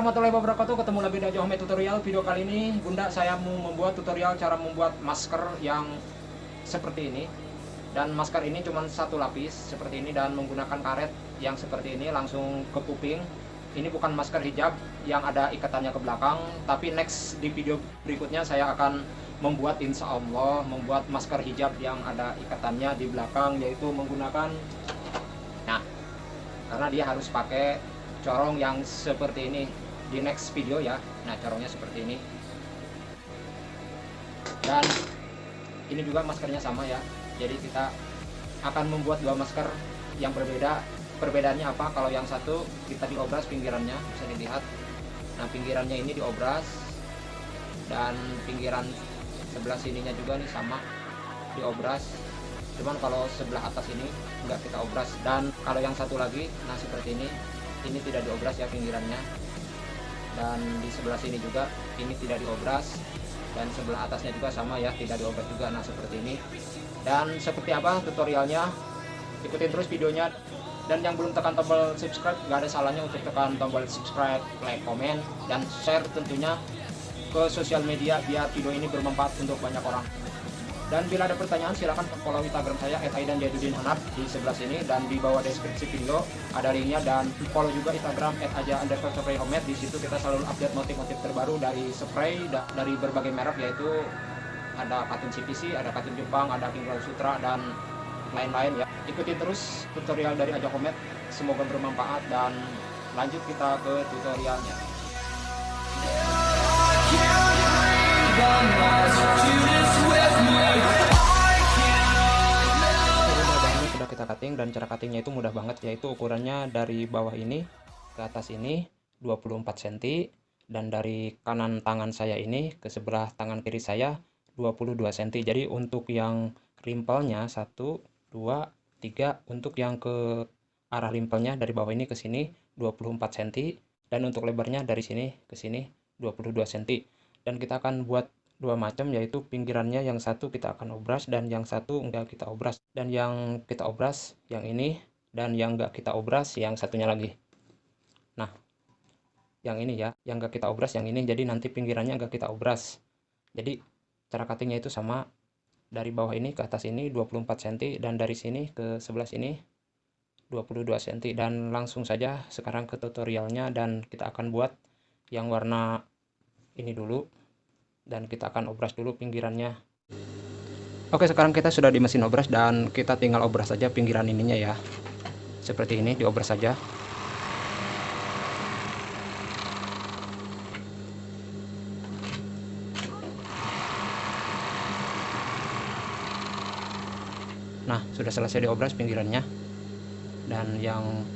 warahmatullahi wabarakatuh. Ketemu lagi di Ajo Home Tutorial. Video kali ini Bunda saya mau membuat tutorial cara membuat masker yang seperti ini. Dan masker ini cuma satu lapis seperti ini Dan menggunakan karet yang seperti ini langsung ke kuping. Ini bukan masker hijab yang ada ikatannya ke belakang Tapi next di video berikutnya saya akan membuat insya Allah Membuat masker hijab yang ada ikatannya di belakang Yaitu menggunakan Nah karena dia harus pakai corong yang seperti ini di next video ya. Nah corongnya seperti ini. Dan ini juga maskernya sama ya. Jadi kita akan membuat dua masker yang berbeda. Perbedaannya apa? Kalau yang satu kita diobras pinggirannya bisa dilihat. Nah pinggirannya ini diobras dan pinggiran sebelah sininya juga nih sama diobras. Cuman kalau sebelah atas ini enggak kita obras. Dan kalau yang satu lagi nah seperti ini. Ini tidak diobras ya pinggirannya dan di sebelah sini juga ini tidak diobras. Dan sebelah atasnya juga sama ya tidak diobras juga. Nah seperti ini. Dan seperti apa tutorialnya? Ikutin terus videonya. Dan yang belum tekan tombol subscribe nggak ada salahnya untuk tekan tombol subscribe like komen dan share tentunya ke sosial media biar video ini bermanfaat untuk banyak orang dan bila ada pertanyaan silahkan follow Instagram saya @aidan Jaiduddin Hanap di sebelah sini dan di bawah deskripsi video ada linknya dan follow juga Instagram @aja underscore spray homemade di situ kita selalu update motif-motif terbaru dari spray dari berbagai merek yaitu ada katun CPC, ada katun Jepang, ada King Sutra dan lain-lain ya. Ikuti terus tutorial dari Aja Homemade, semoga bermanfaat dan lanjut kita ke tutorialnya. Kita cutting dan cara cuttingnya itu mudah banget yaitu ukurannya dari bawah ini ke atas ini 24 cm dan dari kanan tangan saya ini ke sebelah tangan kiri saya 22 cm jadi untuk yang rimpelnya 1 2 3 untuk yang ke arah rimpelnya dari bawah ini ke sini 24 cm dan untuk lebarnya dari sini ke sini 22 cm dan kita akan buat dua macam yaitu pinggirannya yang satu kita akan obras dan yang satu enggak kita obras. Dan yang kita obras yang ini dan yang enggak kita obras yang satunya lagi. Nah yang ini ya yang enggak kita obras yang ini. Jadi nanti pinggirannya enggak kita obras. Jadi cara cuttingnya itu sama. Dari bawah ini ke atas ini 24 cm dan dari sini ke sebelah sini 22 cm dan langsung saja sekarang ke tutorialnya dan kita akan buat yang warna ini dulu dan kita akan obras dulu pinggirannya. Oke sekarang kita sudah di mesin obras dan kita tinggal obras saja pinggiran ininya ya. Seperti ini diobras saja. Nah sudah selesai diobras pinggirannya. Dan yang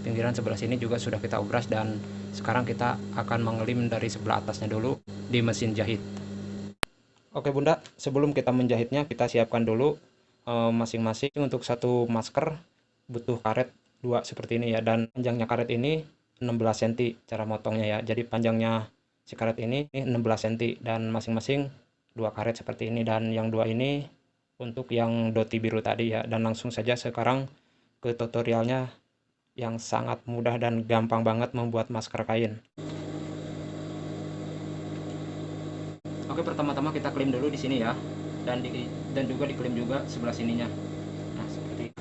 pinggiran sebelah sini juga sudah kita obras dan sekarang kita akan mengelim dari sebelah atasnya dulu di mesin jahit. Oke bunda. Sebelum kita menjahitnya kita siapkan dulu eh, masing-masing e, untuk satu masker. Butuh karet dua seperti ini ya. Dan panjangnya karet ini 16 cm cara motongnya ya. Jadi panjangnya si karet ini, ini 16 cm dan masing-masing dua karet seperti ini. Dan yang dua ini untuk yang doti biru tadi ya. Dan langsung saja sekarang ke tutorialnya yang sangat mudah dan gampang banget membuat masker kain Oke pertama-tama kita klaim dulu di sini ya. Dan di, dan juga diklaim juga sebelah sininya. Nah seperti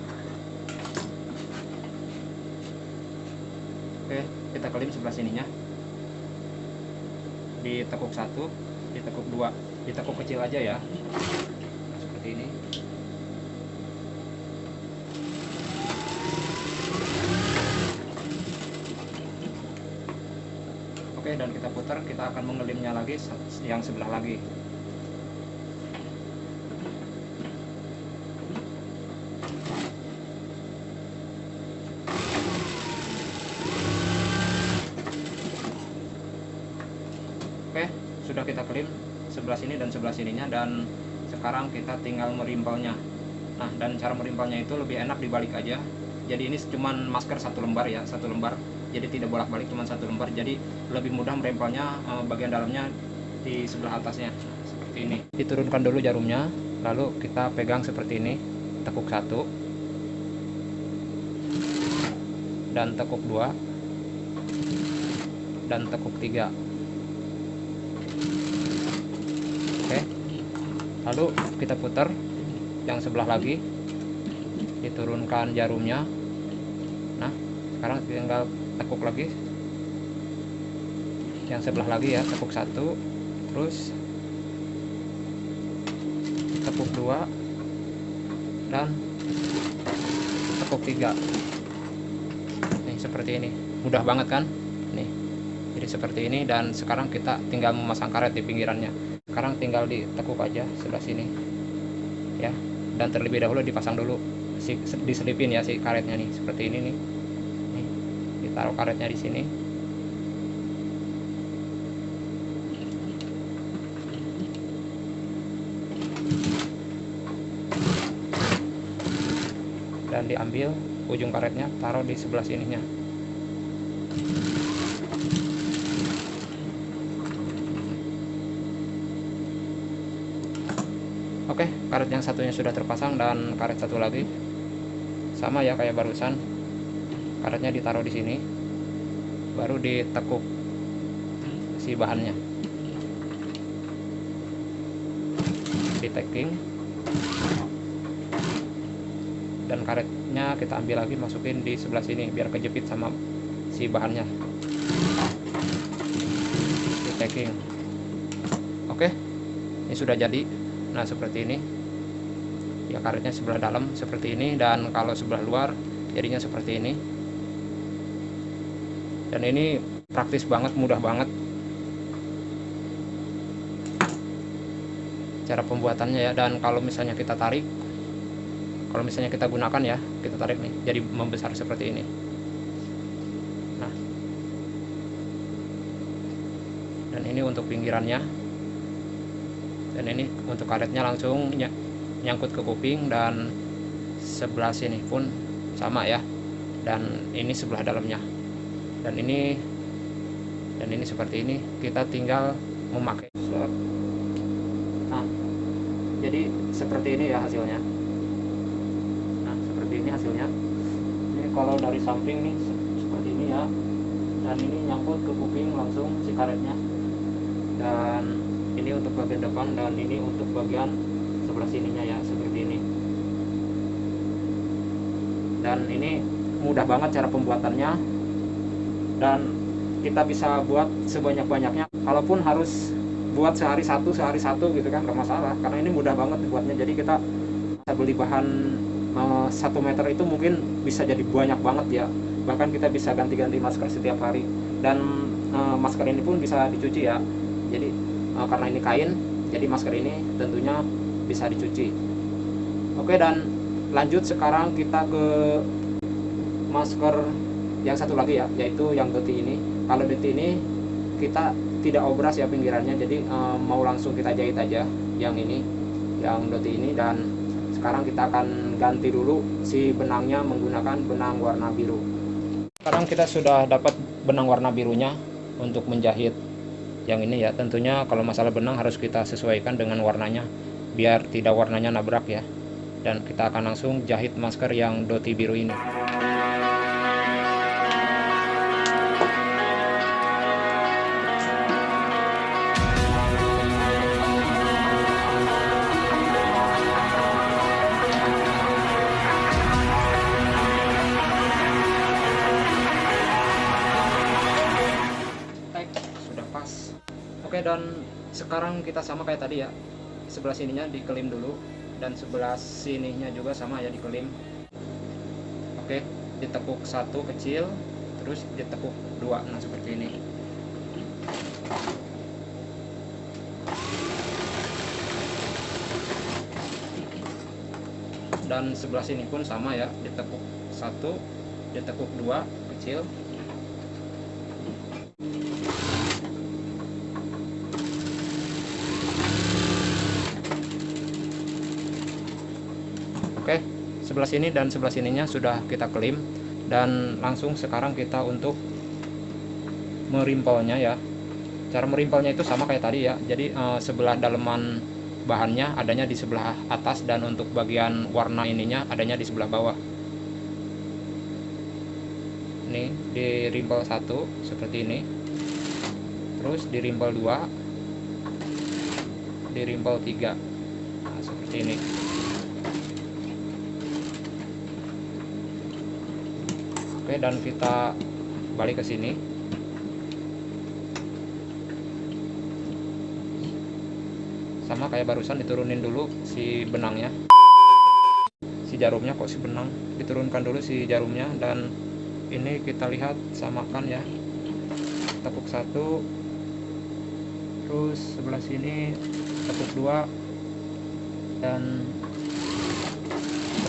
Oke kita klaim sebelah sininya. Ditekuk satu ditekuk dua. Ditekuk kecil aja ya. Nah, seperti ini Oke dan kita putar kita akan mengelimnya lagi yang sebelah lagi. Oke sudah kita kelim sebelah sini dan sebelah sininya dan sekarang kita tinggal merimpelnya nah dan cara merimpelnya itu lebih enak dibalik aja. Jadi ini cuma masker satu lembar ya satu lembar jadi tidak bolak-balik cuma satu lembar jadi lebih mudah merempelnya eh, bagian dalamnya di sebelah atasnya seperti ini. Diturunkan dulu jarumnya lalu kita pegang seperti ini tekuk satu dan tekuk dua dan tekuk 3 oke lalu kita putar yang sebelah lagi diturunkan jarumnya. Nah sekarang tinggal tekuk lagi. Yang sebelah lagi ya tekuk satu terus tekuk dua dan tekuk tiga. Nih seperti ini. Mudah banget kan? Nih jadi seperti ini dan sekarang kita tinggal memasang karet di pinggirannya. Sekarang tinggal ditekuk aja sebelah sini ya. Dan terlebih dahulu dipasang dulu si diselipin ya si karetnya nih seperti ini nih ditaruh karetnya di sini. Dan diambil ujung karetnya taruh di sebelah sininya. Oke, karet yang satunya sudah terpasang dan karet satu lagi. Sama ya kayak barusan. Karetnya ditaruh di sini, baru ditekuk si bahannya. Di taking dan karetnya kita ambil lagi masukin di sebelah sini biar kejepit sama si bahannya. Di taking. Oke, ini sudah jadi nah seperti ini ya karetnya sebelah dalam seperti ini dan kalau sebelah luar jadinya seperti ini dan ini praktis banget mudah banget. Cara pembuatannya ya dan kalau misalnya kita tarik kalau misalnya kita gunakan ya kita tarik nih jadi membesar seperti ini. Nah. Dan ini untuk pinggirannya. Dan ini untuk karetnya langsung ny nyangkut ke kuping dan sebelah sini pun sama ya. Dan ini sebelah dalamnya dan ini dan ini seperti ini kita tinggal memakai nah jadi seperti ini ya hasilnya. Nah seperti ini hasilnya. Ini kalau dari samping nih seperti ini ya. Dan ini nyangkut ke kuping langsung si karetnya. Dan ini untuk bagian depan dan ini untuk bagian sebelah sininya ya seperti ini. Dan ini mudah banget cara pembuatannya dan kita bisa buat sebanyak-banyaknya kalaupun harus buat sehari satu sehari satu gitu kan gak masalah karena ini mudah banget dibuatnya jadi kita bisa beli bahan eh, satu meter itu mungkin bisa jadi banyak banget ya. Bahkan kita bisa ganti-ganti masker setiap hari. Dan uh, masker ini pun bisa dicuci ya. Jadi uh, karena ini kain jadi masker ini tentunya bisa dicuci. Oke dan lanjut sekarang kita ke masker yang satu lagi ya yaitu yang doti ini. Kalau doti ini kita tidak obras ya pinggirannya. Jadi uh, mau langsung kita jahit aja yang ini yang doti ini. Dan sekarang kita akan ganti dulu si benangnya menggunakan benang warna biru. Sekarang kita sudah dapat benang warna birunya untuk menjahit yang ini ya. Tentunya kalau masalah benang harus kita sesuaikan dengan warnanya biar tidak warnanya nabrak ya. Dan kita akan langsung jahit masker yang doti biru ini dan sekarang kita sama kayak tadi ya. Sebelah sininya dikelim dulu dan sebelah sininya juga sama ya dikelim. Oke ditekuk satu kecil terus ditekuk dua. Nah seperti ini. Dan sebelah sini pun sama ya ditekuk satu ditekuk dua kecil Oke, sebelah sini dan sebelah sininya sudah kita klaim dan langsung sekarang kita untuk merimpelnya ya. Cara merimpelnya itu sama kayak tadi ya. Jadi eh, sebelah daleman bahannya adanya di sebelah atas dan untuk bagian warna ininya adanya di sebelah bawah. Ini di rimpel satu seperti ini. terus di rimpel 2 di rimpel 3 nah seperti ini oke dan kita balik ke sini. Sama kayak barusan diturunin dulu si benangnya. Si jarumnya kok si benang? Diturunkan dulu si jarumnya dan ini kita lihat samakan ya. Tekuk satu terus sebelah sini tekuk dua dan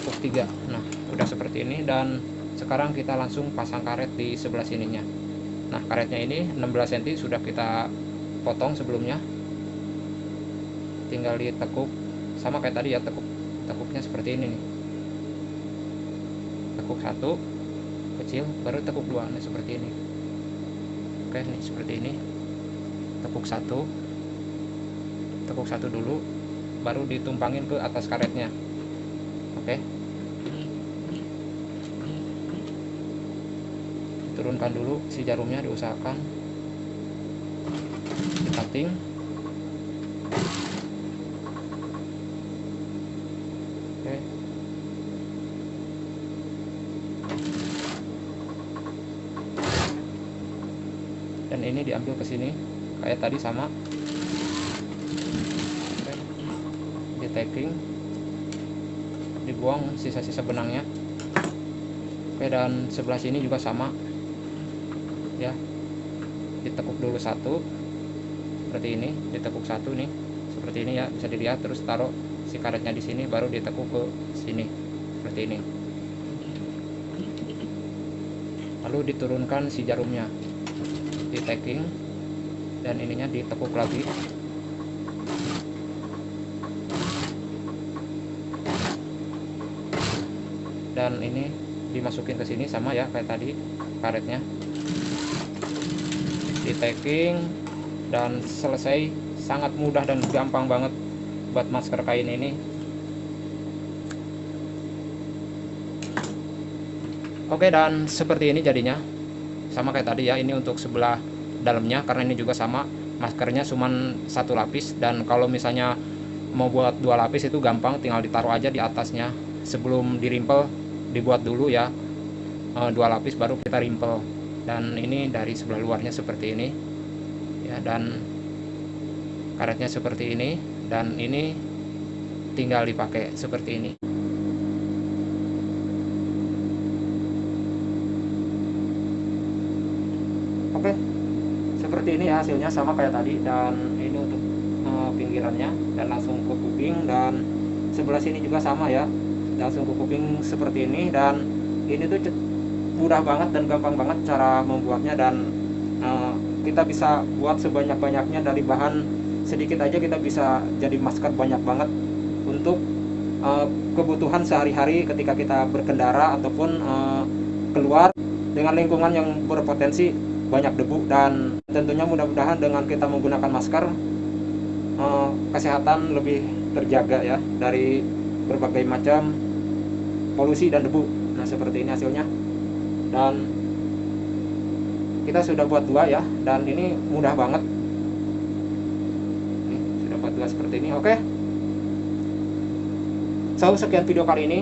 tekuk tiga. Nah udah seperti ini dan sekarang kita langsung pasang karet di sebelah sininya. Nah karetnya ini 16 cm sudah kita potong sebelumnya. Tinggal ditekuk sama kayak tadi ya tekuk tekuknya seperti ini nih. Tekuk satu kecil baru tekuk dua nah seperti ini. Oke nih seperti ini. Tekuk satu tekuk satu dulu baru ditumpangin ke atas karetnya. Oke turunkan dulu si jarumnya diusahakan. Di cutting dan ini diambil ke sini kayak tadi sama. Oke. di taking dibuang sisa-sisa benangnya. Oke dan sebelah sini juga sama ya. Ditekuk dulu satu seperti ini ditekuk satu nih seperti ini ya bisa dilihat terus taruh si karetnya di sini baru ditekuk ke sini seperti ini. Lalu diturunkan si jarumnya di tagging dan ininya ditekuk lagi. Dan ini dimasukin ke sini sama ya kayak tadi karetnya di tagging dan selesai sangat mudah dan gampang banget buat masker kain ini. Oke dan seperti ini jadinya. Sama kayak tadi ya ini untuk sebelah dalamnya karena ini juga sama. Maskernya cuman satu lapis dan kalau misalnya mau buat dua lapis itu gampang tinggal ditaruh aja di atasnya. Sebelum dirimpel dibuat dulu ya. E, dua lapis baru kita rimpel dan ini dari sebelah luarnya seperti ini. Ya dan karetnya seperti ini. Dan ini tinggal dipakai seperti ini. Oke seperti ini ya hasilnya sama kayak tadi. Dan ini untuk uh, pinggirannya. Dan langsung ke kuping. Dan sebelah sini juga sama ya. Langsung ke kuping seperti ini. Dan ini tuh mudah banget dan gampang banget cara membuatnya dan uh, kita bisa buat sebanyak-banyaknya dari bahan sedikit aja kita bisa jadi masker banyak banget untuk uh, kebutuhan sehari-hari ketika kita berkendara ataupun uh, keluar dengan lingkungan yang berpotensi banyak debu dan tentunya mudah-mudahan dengan kita menggunakan masker uh, kesehatan lebih terjaga ya dari berbagai macam polusi dan debu. Nah seperti ini hasilnya dan kita sudah buat dua ya dan ini mudah banget. Ini, sudah buat dua seperti ini oke. So sekian video kali ini.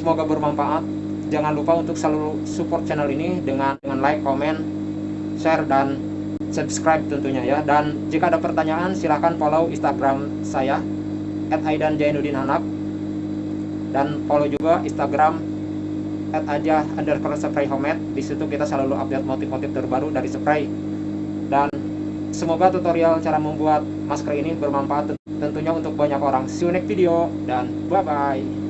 Semoga bermanfaat. Jangan lupa untuk selalu support channel ini dengan dengan like, comment, share dan subscribe tentunya ya. Dan jika ada pertanyaan silahkan follow Instagram saya @aidan_jainuddin_hanap dan follow juga Instagram @aja underscore spray homemade. Di situ kita selalu update motif-motif terbaru dari spray. Dan semoga tutorial cara membuat masker ini bermanfaat tentunya untuk banyak orang. See you next video dan bye bye.